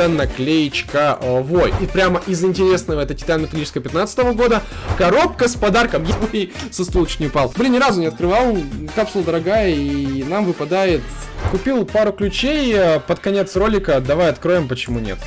это наклеечка э, Вой. И прямо из интересного, это Титан металлическая 15 года, коробка с подарком. Я со стула не упал. Блин, ни разу не открывал, капсула дорогая, и нам выпадает... Купил пару ключей э, под конец ролика, давай откроем, почему нет.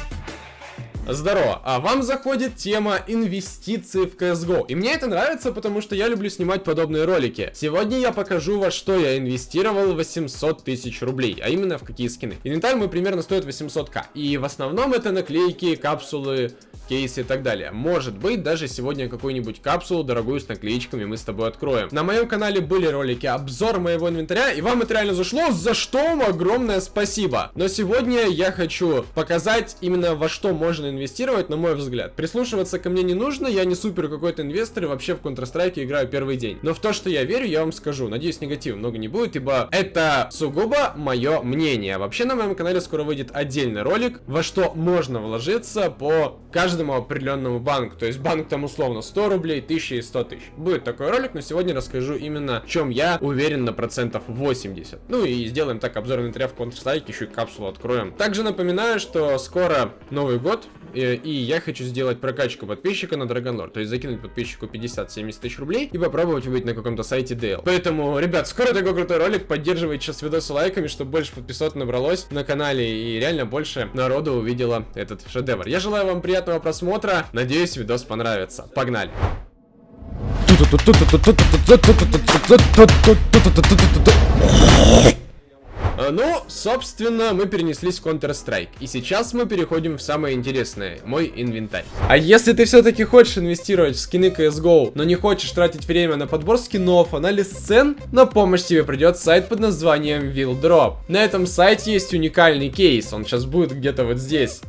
Здорово, а вам заходит тема инвестиций в CSGO. И мне это нравится, потому что я люблю снимать подобные ролики. Сегодня я покажу, во что я инвестировал 800 тысяч рублей, а именно в какие скины. Инвентарь мой примерно стоит 800к. И в основном это наклейки, капсулы, кейсы и так далее. Может быть, даже сегодня какую-нибудь капсулу дорогую с наклеечками мы с тобой откроем. На моем канале были ролики обзор моего инвентаря, и вам это реально зашло, за что вам огромное спасибо. Но сегодня я хочу показать именно во что можно инвестировать, на мой взгляд. Прислушиваться ко мне не нужно, я не супер какой-то инвестор и вообще в Counter-Strike играю первый день. Но в то, что я верю, я вам скажу. Надеюсь, негатива много не будет, ибо это сугубо мое мнение. Вообще на моем канале скоро выйдет отдельный ролик, во что можно вложиться по каждому определенному банку. То есть банк там условно 100 рублей, 1000 и 100 тысяч. Будет такой ролик, но сегодня расскажу именно, в чем я уверен на процентов 80. Ну и сделаем так обзор инвентаря в Counter-Strike, еще и капсулу откроем. Также напоминаю, что скоро Новый год, и, и я хочу сделать прокачку подписчика на Dragon Lord. То есть закинуть подписчику 50-70 тысяч рублей и попробовать быть на каком-то сайте DL. Поэтому, ребят, скоро такой крутой ролик. Поддерживайте сейчас видосы лайками, чтобы больше подписок набралось на канале и реально больше народу увидела этот шедевр. Я желаю вам приятного просмотра. Надеюсь, видос понравится. Погнали! А, ну, собственно, мы перенеслись в Counter-Strike. И сейчас мы переходим в самое интересное, мой инвентарь. А если ты все-таки хочешь инвестировать в скины CSGO, но не хочешь тратить время на подбор скинов, анализ цен, на помощь тебе придет сайт под названием Willdrop. На этом сайте есть уникальный кейс, он сейчас будет где-то вот здесь.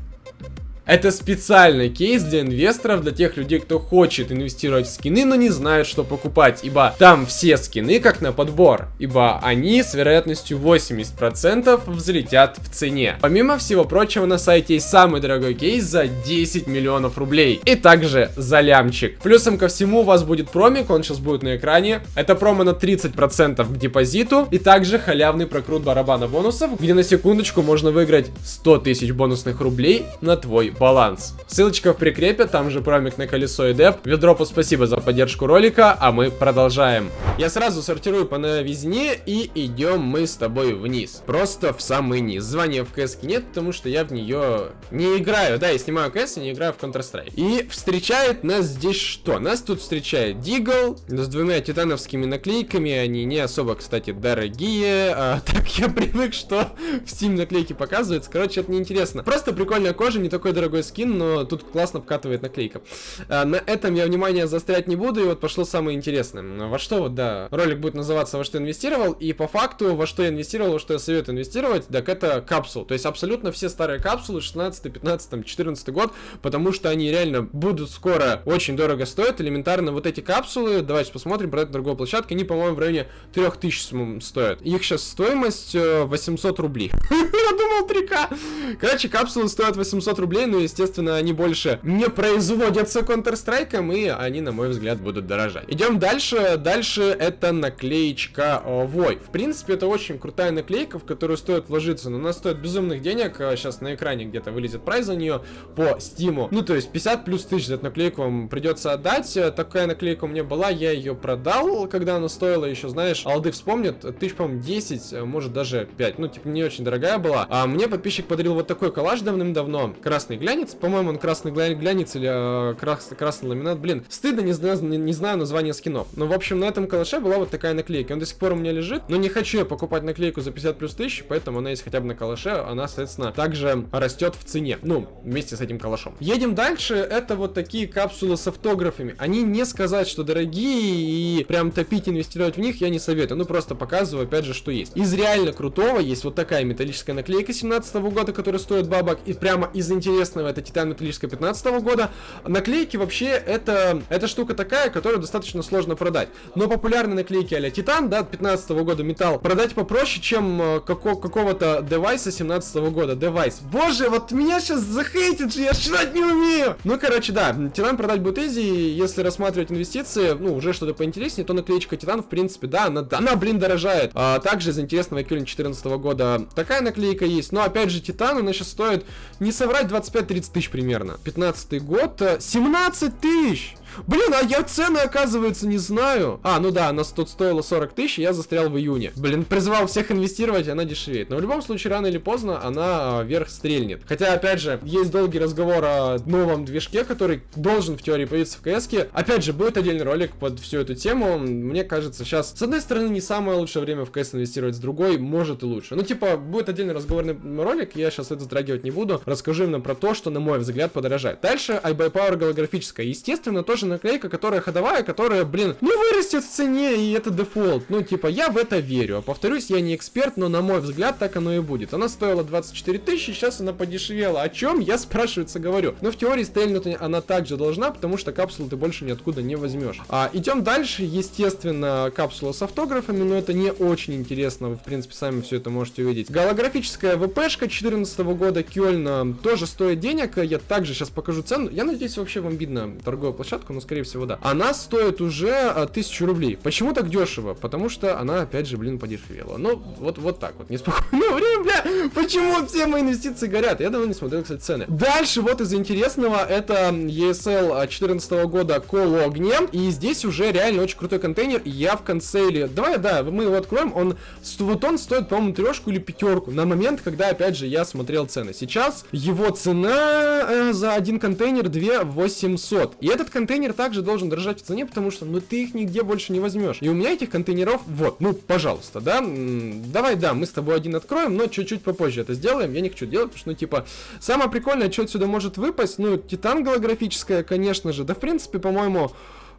Это специальный кейс для инвесторов, для тех людей, кто хочет инвестировать в скины, но не знает, что покупать, ибо там все скины как на подбор, ибо они с вероятностью 80% взлетят в цене. Помимо всего прочего, на сайте есть самый дорогой кейс за 10 миллионов рублей, и также за лямчик. Плюсом ко всему у вас будет промик, он сейчас будет на экране. Это промо на 30% к депозиту, и также халявный прокрут барабана бонусов, где на секундочку можно выиграть 100 тысяч бонусных рублей на твой баланс. Ссылочка в прикрепе, там же промик на колесо и деп. Ведропу спасибо за поддержку ролика, а мы продолжаем. Я сразу сортирую по новизне и идем мы с тобой вниз. Просто в самый низ. Звания в КС нет, потому что я в нее не играю. Да, я снимаю КС и не играю в Counter-Strike. И встречает нас здесь что? Нас тут встречает Дигл с двумя титановскими наклейками. Они не особо, кстати, дорогие. А, так я привык, что в Steam наклейки показываются. Короче, это неинтересно. Просто прикольная кожа, не такой дорогой дорогой скин, но тут классно вкатывает наклейка. А, на этом я внимание заострять не буду, и вот пошло самое интересное. Во что вот, да, ролик будет называться «Во что инвестировал», и по факту, во что я инвестировал, во что я советую инвестировать, так это капсул. То есть абсолютно все старые капсулы, 16, 15, 14 год, потому что они реально будут скоро очень дорого стоить. Элементарно вот эти капсулы, давайте посмотрим, продать на другой площадке, они, по-моему, в районе 3000 стоят. Их сейчас стоимость 800 э, рублей. Я думал 3к. Короче, капсулы стоят 800 рублей, ну, естественно, они больше не производятся Counter-Strike, и они, на мой взгляд, будут дорожать. Идем дальше. Дальше это наклеечка Вой. В принципе, это очень крутая наклейка, в которую стоит вложиться, но она стоит безумных денег. Сейчас на экране где-то вылезет прайс за нее по стиму. Ну, то есть 50 плюс тысяч за эту наклейку вам придется отдать. Такая наклейка у меня была, я ее продал, когда она стоила еще, знаешь, алды вспомнят, тысяч, по-моему, 10, может даже 5. Ну, типа, не очень дорогая была. А мне подписчик подарил вот такой коллаж давным-давно. Красный глянец. По-моему, он красный глянец или э, крас красный ламинат. Блин, стыдно, не знаю, не, не знаю название скинов. Но, в общем, на этом калаше была вот такая наклейка. Он до сих пор у меня лежит. Но не хочу я покупать наклейку за 50 плюс тысяч, поэтому она есть хотя бы на калаше. Она, соответственно, также растет в цене. Ну, вместе с этим калашом. Едем дальше. Это вот такие капсулы с автографами. Они не сказать, что дорогие и прям топить, инвестировать в них я не советую. Ну, просто показываю, опять же, что есть. Из реально крутого есть вот такая металлическая наклейка 17 -го года, которая стоит бабок. И прямо из интересного известного, это Титан Металлическая 15 года. Наклейки вообще это, это штука такая, которую достаточно сложно продать. Но популярные наклейки а Titan, да, 15 года металл, продать попроще, чем э, како какого-то device а 17 года. Device. Боже, вот меня сейчас захейтит же, я читать не умею. Ну, короче, да, Titan продать будет easy, если рассматривать инвестиции, ну, уже что-то поинтереснее, то наклеечка Titan, в принципе, да, она, она блин, дорожает. А также из интересного Эквилин 14 года такая наклейка есть, но опять же Titan, она сейчас стоит, не соврать, 25-30 тысяч примерно. 15 год, 17 э, тысяч! Блин, а я цены, оказывается, не знаю. А, ну да, она тут стоила 40 тысяч, я застрял в июне. Блин, призывал всех инвестировать, она дешевеет. Но в любом случае, рано или поздно она а, вверх стрельнет. Хотя, опять же, есть долгий разговор о новом движке, который должен в теории появиться в КС. -ке. Опять же, будет отдельный ролик под всю эту тему. Мне кажется, сейчас, с одной стороны, не самое лучшее время в КС инвестировать, с другой, может и лучше. Ну, типа, будет отдельный разговорный ролик, я сейчас это затрагивать не буду. Расскажу именно про то, что, на мой взгляд, подорожает. Дальше, iBuyPower голографическая. Естественно, тоже тоже наклейка, которая ходовая, которая, блин, не вырастет в цене, и это дефолт. Ну, типа, я в это верю. Повторюсь, я не эксперт, но на мой взгляд так оно и будет. Она стоила 24 тысячи, сейчас она подешевела. О чем? Я спрашивается говорю. Но в теории стрельнуть она также должна, потому что капсулу ты больше ниоткуда не возьмешь. А, идем дальше. Естественно, капсула с автографами, но это не очень интересно. Вы, в принципе, сами все это можете увидеть. Голографическая ВПшка 14 года Кёльна тоже стоит денег. Я также сейчас покажу цену. Я надеюсь, вообще вам видно торговую площадку, но скорее всего, да. Она стоит уже а, тысячу рублей. Почему так дешево? Потому что она, опять же, блин, подешевела. Ну, вот, вот так вот, неспокойное время, бля. Почему все мои инвестиции горят? Я давно не смотрел, кстати, цены. Дальше, вот из интересного, это ESL 14 года Коло Огне. И здесь уже реально очень крутой контейнер. Я в концейле... Давай, да, мы его откроем. Он, вот он стоит, по-моему, трешку или пятерку. На момент, когда, опять же, я смотрел цены. Сейчас его цена э, за один контейнер 2 800. И этот контейнер также также должен дорожать в цене, потому что, ну, ты их нигде больше не возьмешь. И у меня этих контейнеров, вот, ну, пожалуйста, да, давай, да, мы с тобой один откроем, но чуть-чуть попозже это сделаем, я не хочу делать, потому что, ну, типа, самое прикольное, что отсюда может выпасть, ну, титан голографическая, конечно же, да, в принципе, по-моему,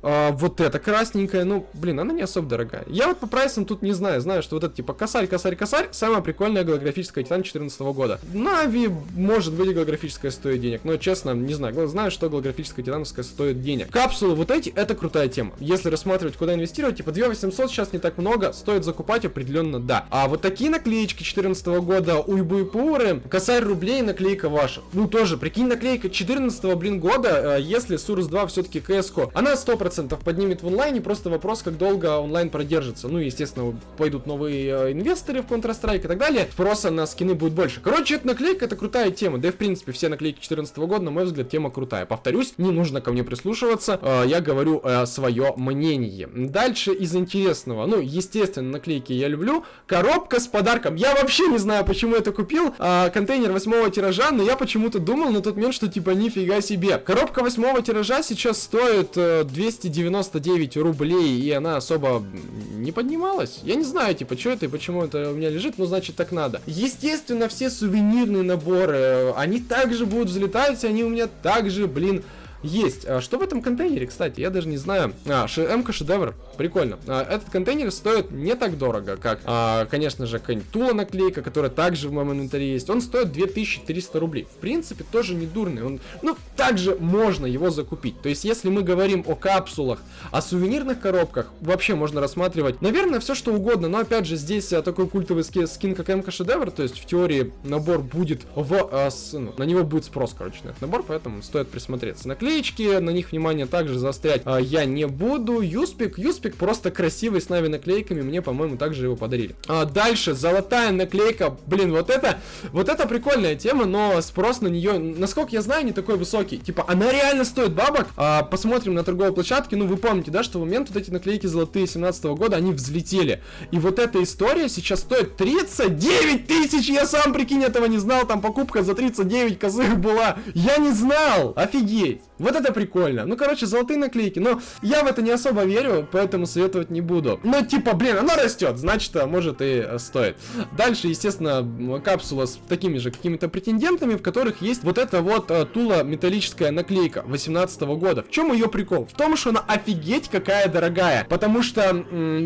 а, вот эта красненькая, ну, блин, она не особо дорогая. Я вот по прайсам тут не знаю, знаю, что вот это типа косарь, косарь, косарь, самая прикольная голографическая Титан 14 года. Нави, может быть, голографическая стоит денег, но честно, не знаю, знаю, что голографическая Титановская стоит денег. Капсулы вот эти, это крутая тема. Если рассматривать, куда инвестировать, типа 2800 сейчас не так много, стоит закупать определенно, да. А вот такие наклеечки 14 года, уйбуйпуры, косарь рублей, наклейка ваша. Ну, тоже, прикинь, наклейка 14 блин, года, э, если Сурус 2 все-таки КСК, она 100% 100% поднимет в онлайне, просто вопрос, как долго онлайн продержится. Ну, естественно, пойдут новые э, инвесторы в Counter-Strike и так далее, спроса на скины будет больше. Короче, эта наклейка, это крутая тема, да и в принципе все наклейки 2014 года, на мой взгляд, тема крутая. Повторюсь, не нужно ко мне прислушиваться, э, я говорю э, свое мнение. Дальше из интересного, ну, естественно, наклейки я люблю. Коробка с подарком, я вообще не знаю, почему это купил, контейнер восьмого тиража, но я почему-то думал на тот момент, что типа нифига себе. Коробка восьмого тиража сейчас стоит э, 200 299 рублей, и она особо не поднималась. Я не знаю, типа, что это и почему это у меня лежит, но значит так надо. Естественно, все сувенирные наборы, они также будут взлетать, они у меня также, блин, есть. А что в этом контейнере, кстати, я даже не знаю. А, МК шедевр, прикольно. А, этот контейнер стоит не так дорого, как, а, конечно же, какая-нибудь Тула наклейка, которая также в моем инвентаре есть. Он стоит 2300 рублей. В принципе, тоже не дурный. Он, ну, также можно его закупить. То есть, если мы говорим о капсулах, о сувенирных коробках, вообще можно рассматривать, наверное, все что угодно. Но, опять же, здесь такой культовый скин, как МК шедевр, то есть, в теории, набор будет в... С, ну, на него будет спрос, короче, на этот набор, поэтому стоит присмотреться. Наклейка наклеечки, на них внимание также заострять а, я не буду. Юспик, Юспик просто красивый с нави наклейками, мне, по-моему, также его подарили. А, дальше, золотая наклейка, блин, вот это, вот это прикольная тема, но спрос на нее, насколько я знаю, не такой высокий. Типа, она реально стоит бабок. А, посмотрим на торговой площадке, ну вы помните, да, что в момент вот эти наклейки золотые 17 -го года, они взлетели. И вот эта история сейчас стоит 39 тысяч, я сам, прикинь, этого не знал, там покупка за 39 косых была. Я не знал, офигеть. Вот это прикольно. Ну, короче, золотые наклейки. Но я в это не особо верю, поэтому советовать не буду. Но, типа, блин, оно растет, значит, а может и э, стоит. Дальше, естественно, капсула с такими же какими-то претендентами, в которых есть вот эта вот а, тула металлическая наклейка 18 -го года. В чем ее прикол? В том, что она офигеть какая дорогая. Потому что,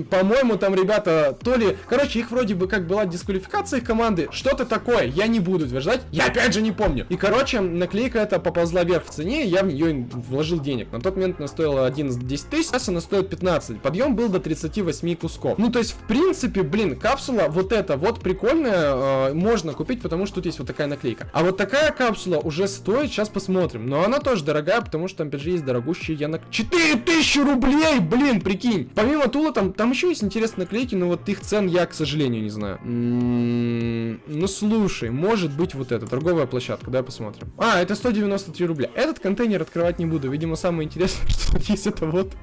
по-моему, там ребята то ли... Короче, их вроде бы как была дисквалификация их команды. Что-то такое. Я не буду утверждать. Я опять же не помню. И, короче, наклейка эта поползла вверх в цене. Я в нее вложил денег. На тот момент она стоила 11-10 тысяч, сейчас она стоит 15. Подъем был до 38 кусков. Ну, то есть, в принципе, блин, капсула вот эта вот прикольная, э, можно купить, потому что тут есть вот такая наклейка. А вот такая капсула уже стоит, сейчас посмотрим. Но она тоже дорогая, потому что там, опять же, есть дорогущие янок. 4000 рублей, блин, прикинь. Помимо тула, там, там еще есть интересные наклейки, но вот их цен я, к сожалению, не знаю. М -м -м, ну, слушай, может быть вот это, торговая площадка, давай посмотрим. А, это 193 рубля. Этот контейнер открывать не буду, видимо, самое интересное, что тут есть это вот.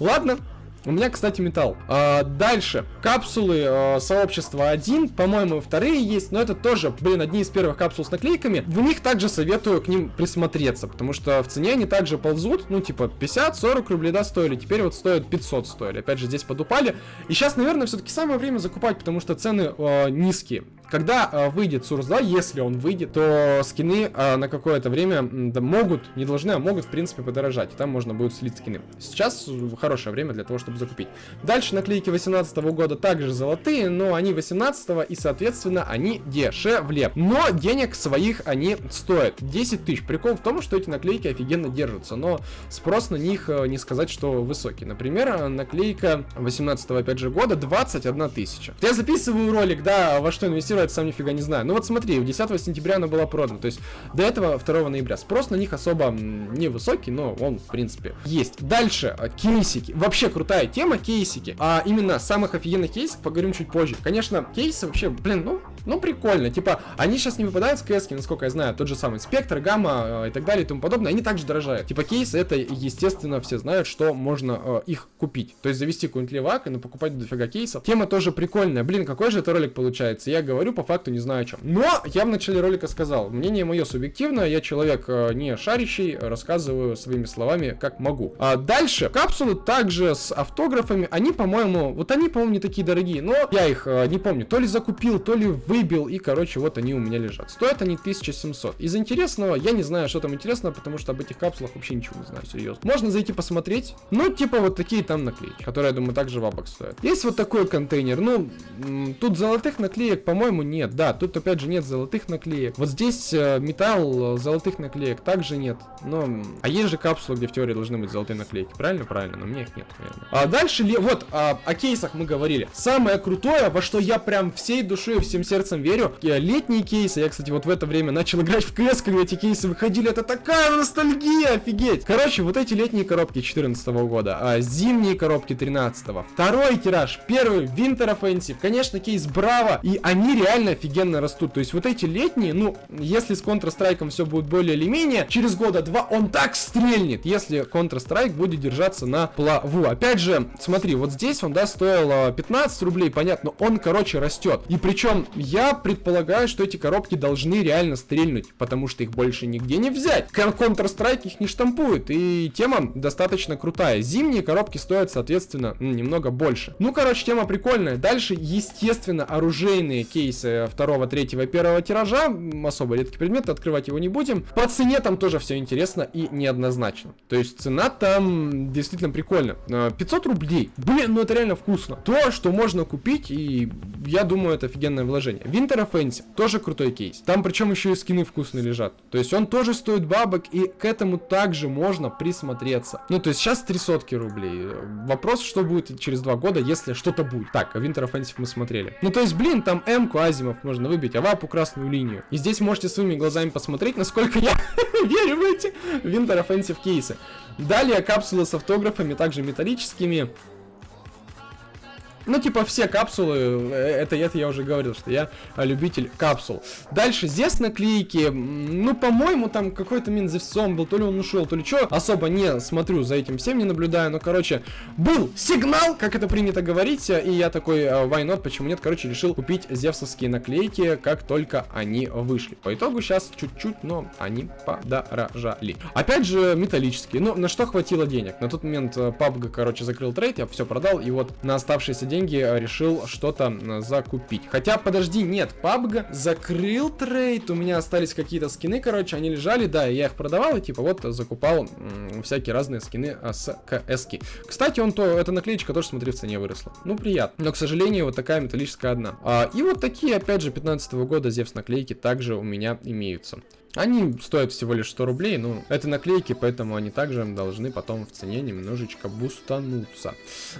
Ладно, у меня, кстати, металл. А, дальше. Капсулы а, сообщества 1. По-моему, вторые есть. Но это тоже, блин, одни из первых капсул с наклейками. В них также советую к ним присмотреться. Потому что в цене они также ползут. Ну, типа, 50-40 рублей, да, стоили. Теперь вот стоят 500 стоили. Опять же, здесь подупали. И сейчас, наверное, все-таки самое время закупать, потому что цены а, низкие. Когда э, выйдет Source 2, если он выйдет, то скины э, на какое-то время да, могут, не должны, а могут, в принципе, подорожать. И там можно будет слить скины. Сейчас хорошее время для того, чтобы закупить. Дальше наклейки 18 года также золотые, но они 18 и, соответственно, они дешевле. Но денег своих они стоят. 10 тысяч. Прикол в том, что эти наклейки офигенно держатся, но спрос на них э, не сказать, что высокий. Например, наклейка 18 опять же года 21 тысяча. Я записываю ролик, да, во что инвестировать это сам нифига не знаю. Ну вот смотри, 10 сентября она была продана, то есть до этого 2 ноября. Спрос на них особо не высокий, но он, в принципе, есть. Дальше, а, кейсики. Вообще крутая тема, кейсики. А именно самых офигенных кейсов поговорим чуть позже. Конечно, кейсы вообще, блин, ну, ну прикольно. Типа, они сейчас не выпадают с кс насколько я знаю, тот же самый спектр, гамма э, и так далее и тому подобное, они также дорожают. Типа, кейсы это, естественно, все знают, что можно э, их купить. То есть завести какой-нибудь левак и ну, покупать дофига кейсов. Тема тоже прикольная. Блин, какой же это ролик получается? Я говорю говорю по факту не знаю о чем. Но я в начале ролика сказал, мнение мое субъективное, я человек э, не шарящий, рассказываю своими словами как могу. А дальше, капсулы также с автографами, они, по-моему, вот они, по-моему, не такие дорогие, но я их э, не помню, то ли закупил, то ли выбил, и, короче, вот они у меня лежат. Стоят они 1700. Из интересного, я не знаю, что там интересного, потому что об этих капсулах вообще ничего не знаю, серьезно. Можно зайти посмотреть, ну, типа вот такие там наклейки, которые, я думаю, также бабок стоят. Есть вот такой контейнер, ну, тут золотых наклеек, по-моему, по-моему, нет. Да, тут опять же нет золотых наклеек. Вот здесь э, металл, э, золотых наклеек также нет. Но, а есть же капсулы, где в теории должны быть золотые наклейки. Правильно? Правильно, но мне их нет, наверное. А дальше, вот, а, о кейсах мы говорили. Самое крутое, во что я прям всей душой, всем сердцем верю, летние кейсы. Я, кстати, вот в это время начал играть в КС, когда эти кейсы выходили. Это такая ностальгия, офигеть. Короче, вот эти летние коробки 14 года, а зимние коробки 13 -го. Второй тираж, первый, Winter Offensive. Конечно, кейс Браво. И они реально реально офигенно растут. То есть вот эти летние, ну, если с Counter-Strike все будет более или менее, через года два он так стрельнет, если Counter-Strike будет держаться на плаву. Опять же, смотри, вот здесь он, да, стоил 15 рублей, понятно, он, короче, растет. И причем я предполагаю, что эти коробки должны реально стрельнуть, потому что их больше нигде не взять. Counter-Strike их не штампует, и тема достаточно крутая. Зимние коробки стоят, соответственно, немного больше. Ну, короче, тема прикольная. Дальше, естественно, оружейные кейсы кейсы второго, третьего, первого тиража. Особо редкий предмет, открывать его не будем. По цене там тоже все интересно и неоднозначно. То есть цена там действительно прикольно. 500 рублей. Блин, ну это реально вкусно. То, что можно купить, и я думаю, это офигенное вложение. Winter Offensive, тоже крутой кейс. Там причем еще и скины вкусные лежат. То есть он тоже стоит бабок, и к этому также можно присмотреться. Ну, то есть сейчас 300 рублей. Вопрос, что будет через два года, если что-то будет. Так, а Winter Offensive мы смотрели. Ну, то есть, блин, там М-ку, Азимов можно выбить, а вапу красную линию. И здесь можете своими глазами посмотреть, насколько я верю в эти Winter Offensive кейсы. Далее капсулы с автографами, также металлическими. Ну, типа, все капсулы, э, это, это я уже говорил, что я любитель капсул. Дальше, здесь наклейки, ну, по-моему, там какой-то Минзевсом был, то ли он ушел, то ли что. Особо не смотрю за этим всем, не наблюдаю, но, короче, был сигнал, как это принято говорить, и я такой, э, why not, почему нет, короче, решил купить зевсовские наклейки, как только они вышли. По итогу сейчас чуть-чуть, но они подорожали. Опять же, металлические, ну, на что хватило денег? На тот момент PUBG, э, короче, закрыл трейд, я все продал, и вот на оставшиеся деньги деньги э, решил что-то закупить. Хотя, подожди, нет, PUBG закрыл трейд, у меня остались какие-то скины, короче, они лежали, да, я их продавал и типа вот закупал всякие разные скины а, с КС. -ки. Кстати, он то, эта наклеечка тоже, смотри, в цене выросла. Ну, приятно. Но, к сожалению, вот такая металлическая одна. А, и вот такие, опять же, 15 -го года Зевс наклейки также у меня имеются. Они стоят всего лишь 100 рублей, ну, это наклейки, поэтому они также должны потом в цене немножечко бустануться.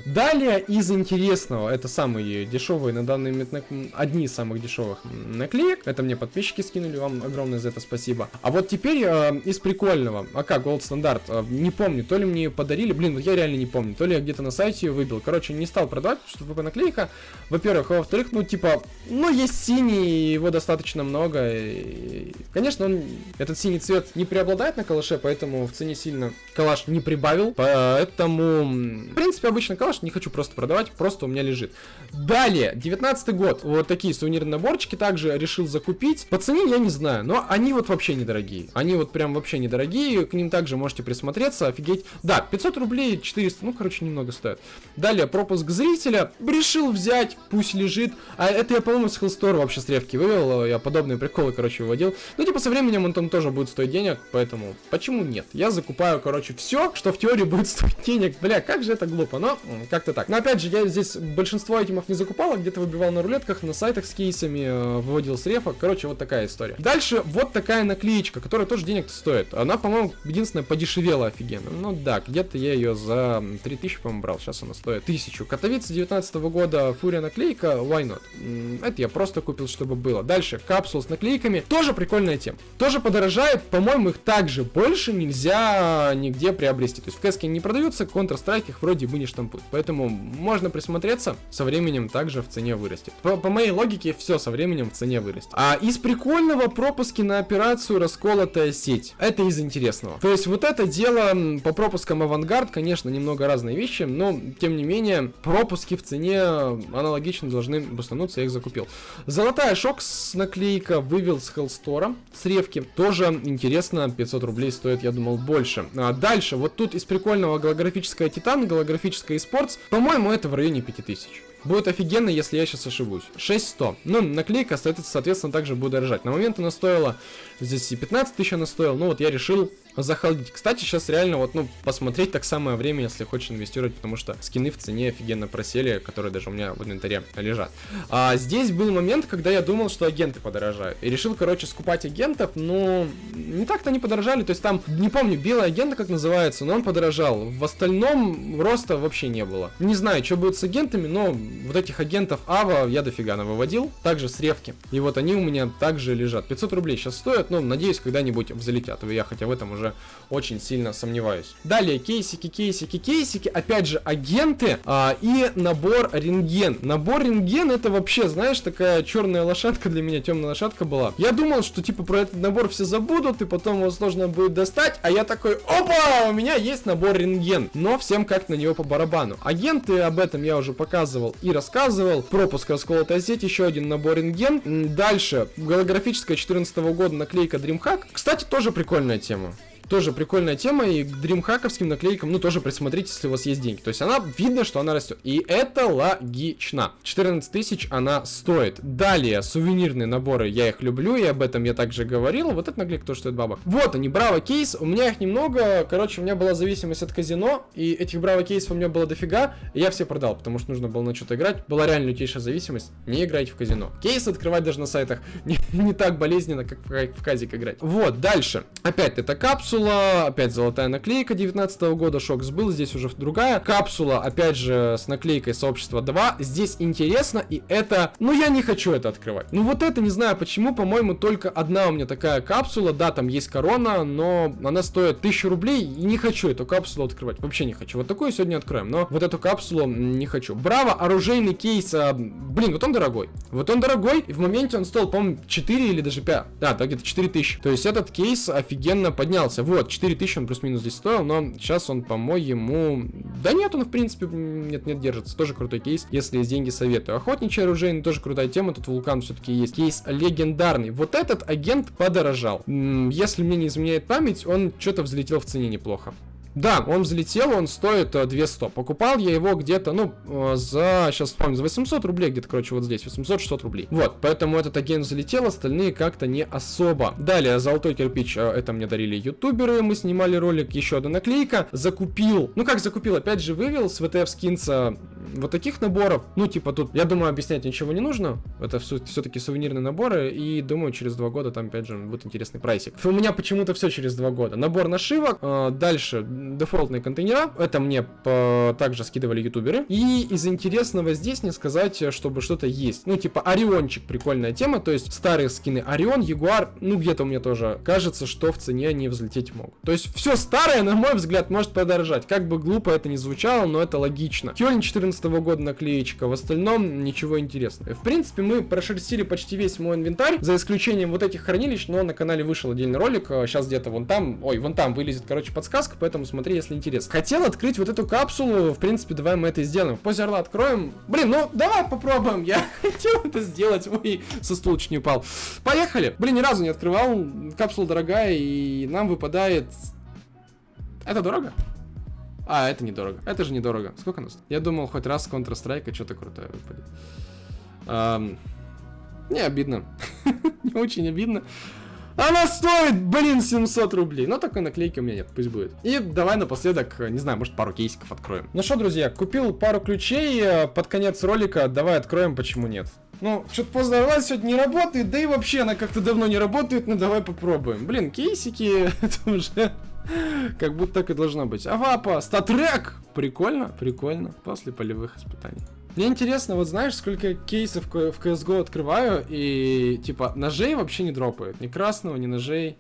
Далее из интересного, это самые дешевые на данный момент, одни из самых дешевых наклеек, это мне подписчики скинули, вам огромное за это спасибо. А вот теперь э, из прикольного, а как, Gold Standard, э, не помню, то ли мне ее подарили, блин, вот я реально не помню, то ли я где-то на сайте ее выбил, короче, не стал продавать, потому что ВП наклейка, во-первых, а во-вторых, ну, типа, ну, есть синий, его достаточно много, и, конечно, он, этот синий цвет не преобладает на калаше, поэтому в цене сильно калаш не прибавил, поэтому, в принципе, обычно калаш не хочу просто продавать, просто у меня лежит. Далее, 19 год, вот такие сувенирные наборчики также решил закупить, по цене я не знаю, но они вот вообще недорогие, они вот прям вообще недорогие, к ним также можете присмотреться, офигеть, да, 500 рублей, 400, ну, короче, немного стоят. Далее, пропуск зрителя, решил взять, пусть лежит, а это я, по-моему, с Hellstore вообще с ревки вывел, я подобные приколы, короче, выводил, ну, типа, со временем он там тоже будет стоить денег, поэтому почему нет? Я закупаю, короче, все, что в теории будет стоить денег. Бля, как же это глупо, но как-то так. Но опять же, я здесь большинство айтемов не закупал, а где-то выбивал на рулетках, на сайтах с кейсами, э, выводил с рефа. Короче, вот такая история. Дальше вот такая наклеечка, которая тоже денег стоит. Она, по-моему, единственная подешевела офигенно. Ну да, где-то я ее за 3000, по-моему, брал. Сейчас она стоит 1000. Катовица 19 года, фурия наклейка, why not? Это я просто купил, чтобы было. Дальше, капсул с наклейками. Тоже прикольная тема. Тоже подорожает, по-моему, их также больше нельзя нигде приобрести. То есть в кэске не продаются, Counter-Strike их вроде бы не штампуют. Поэтому можно присмотреться, со временем также в цене вырастет. По, по моей логике, все со временем в цене вырастет. А из прикольного пропуски на операцию расколотая сеть. Это из интересного. То есть вот это дело по пропускам авангард, конечно, немного разные вещи, но тем не менее пропуски в цене аналогично должны бустануться, я их закупил. Золотая шокс наклейка вывел с Hellstore, с ревки. Тоже интересно, 500 рублей стоит, я думал, больше. А дальше, вот тут из прикольного голографическая Титан, голографическая eSports, по-моему, это в районе 5000. Будет офигенно, если я сейчас ошибусь. 6100. Ну, наклейка, соответственно, также будет дорожать. На момент она стоила, здесь и 15 тысяч она стоила, ну вот я решил захалдить. Кстати, сейчас реально вот, ну, посмотреть так самое время, если хочешь инвестировать, потому что скины в цене офигенно просели, которые даже у меня в инвентаре лежат. А здесь был момент, когда я думал, что агенты подорожают. И решил, короче, скупать агентов, но не так-то они подорожали, то есть там, не помню, белый агент, как называется, но он подорожал. В остальном роста вообще не было. Не знаю, что будет с агентами, но вот этих агентов Ава я дофига выводил, также с ревки. И вот они у меня также лежат. 500 рублей сейчас стоят, но надеюсь, когда-нибудь взлетят. Я хотя в этом уже очень сильно сомневаюсь. Далее, кейсики, кейсики, кейсики. Опять же, агенты а, и набор рентген. Набор рентген это вообще, знаешь, такая черная лошадка для меня, темная лошадка была. Я думал, что типа про этот набор все забудут, и потом его сложно будет достать. А я такой, опа, у меня есть набор рентген. Но всем как на него по барабану. Агенты, об этом я уже показывал и рассказывал. Пропуск расколотая сеть, еще один набор рентген. Дальше, голографическая 14 года наклейка DreamHack. Кстати, тоже прикольная тема. Тоже прикольная тема, и к дримхаковским наклейкам, ну, тоже присмотрите, если у вас есть деньги. То есть она, видно, что она растет. И это логично. 14 тысяч она стоит. Далее, сувенирные наборы, я их люблю, и об этом я также говорил. Вот это наклейка тоже стоит бабок. Вот они, Браво кейс, у меня их немного. Короче, у меня была зависимость от казино, и этих Браво кейсов у меня было дофига, и я все продал, потому что нужно было на что-то играть. Была реально лютейшая зависимость. Не играйте в казино. Кейс открывать даже на сайтах не, не так болезненно, как в, в казик играть. Вот, дальше. Опять это капсула капсула, опять золотая наклейка 19 -го года, Шокс был, здесь уже другая. Капсула, опять же, с наклейкой сообщества 2. Здесь интересно, и это... Ну, я не хочу это открывать. Ну, вот это, не знаю почему, по-моему, только одна у меня такая капсула. Да, там есть корона, но она стоит 1000 рублей, и не хочу эту капсулу открывать. Вообще не хочу. Вот такую сегодня откроем, но вот эту капсулу не хочу. Браво, оружейный кейс. А, блин, вот он дорогой. Вот он дорогой, и в моменте он стоил, по-моему, 4 или даже 5. Да, да, где-то 4000. То есть этот кейс офигенно поднялся. Вот, 4000 он плюс-минус здесь стоил, но сейчас он, по-моему... Да нет, он, в принципе, нет-нет, держится. Тоже крутой кейс, если есть деньги, советую. Охотничий оружейный, тоже крутая тема, тут вулкан все-таки есть. Кейс легендарный. Вот этот агент подорожал. Если мне не изменяет память, он что-то взлетел в цене неплохо. Да, он взлетел, он стоит 200. Покупал я его где-то, ну, за, сейчас вспомню, за 800 рублей где-то, короче, вот здесь, 800-600 рублей. Вот, поэтому этот агент залетел, остальные как-то не особо. Далее, золотой кирпич, это мне дарили ютуберы, мы снимали ролик, еще одна наклейка. Закупил, ну как закупил, опять же вывел с ВТФ скинца вот таких наборов. Ну, типа тут, я думаю, объяснять ничего не нужно. Это все-таки сувенирные наборы, и думаю, через два года там, опять же, будет интересный прайсик. У меня почему-то все через два года. Набор нашивок, э, дальше дефолтные контейнера, это мне по, также скидывали ютуберы. И из интересного здесь не сказать, чтобы что-то есть. Ну, типа, Ориончик, прикольная тема, то есть старые скины Орион, Ягуар, ну, где-то у меня тоже кажется, что в цене они взлететь могут. То есть все старое, на мой взгляд, может подорожать. Как бы глупо это ни звучало, но это логично. Кёльн 14 года наклеечка, в остальном ничего интересного. В принципе, мы прошерстили почти весь мой инвентарь, за исключением вот этих хранилищ, но на канале вышел отдельный ролик, сейчас где-то вон там, ой, вон там вылезет, короче, подсказка, поэтому смотри, если интересно. Хотел открыть вот эту капсулу, в принципе, давай мы это сделаем. В позе орла откроем. Блин, ну давай попробуем, я хотел это сделать, ой, со стула чуть не упал. Поехали. Блин, ни разу не открывал, капсула дорогая, и нам выпадает... Это дорого? А, это недорого. Это же недорого. Сколько нас? Я думал, хоть раз Counter-Strike что-то крутое выпадет. Um, не обидно. не очень обидно. Она стоит, блин, 700 рублей. Но такой наклейки у меня нет, пусть будет. И давай напоследок, не знаю, может пару кейсиков откроем. Ну что, друзья, купил пару ключей э, под конец ролика. Давай откроем, почему нет. Ну, что-то поздно Орлас сегодня не работает, да и вообще она как-то давно не работает, ну давай попробуем. Блин, кейсики, это уже как будто так и должно быть. Авапа, статрек! Прикольно, прикольно. После полевых испытаний. Мне интересно, вот знаешь, сколько кейсов в CSGO открываю, и типа ножей вообще не дропают. Ни красного, ни ножей.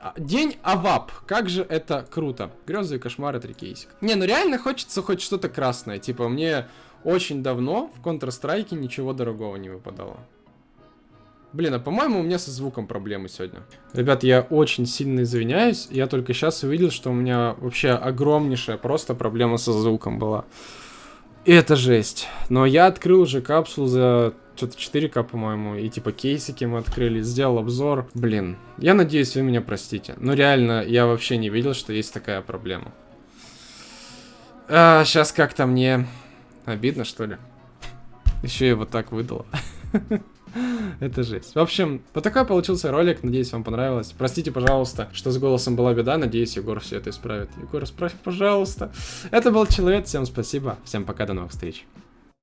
А, день Авап. Как же это круто. Грезы и кошмары, три кейсика. Не, ну реально хочется хоть что-то красное. Типа мне очень давно в Counter-Strike ничего дорогого не выпадало. Блин, а по-моему у меня со звуком проблемы сегодня. Ребят, я очень сильно извиняюсь. Я только сейчас увидел, что у меня вообще огромнейшая просто проблема со звуком была. Это жесть. Но я открыл уже капсулу за что-то 4К, по-моему, и типа кейсики мы открыли, сделал обзор. Блин, я надеюсь, вы меня простите. Но реально, я вообще не видел, что есть такая проблема. А, сейчас как-то мне обидно, что ли. Еще и вот так выдало. Это жесть. В общем, вот такой получился ролик. Надеюсь, вам понравилось. Простите, пожалуйста, что с голосом была беда. Надеюсь, Егор все это исправит. Егор, исправь, пожалуйста. Это был Человек. Всем спасибо. Всем пока, до новых встреч.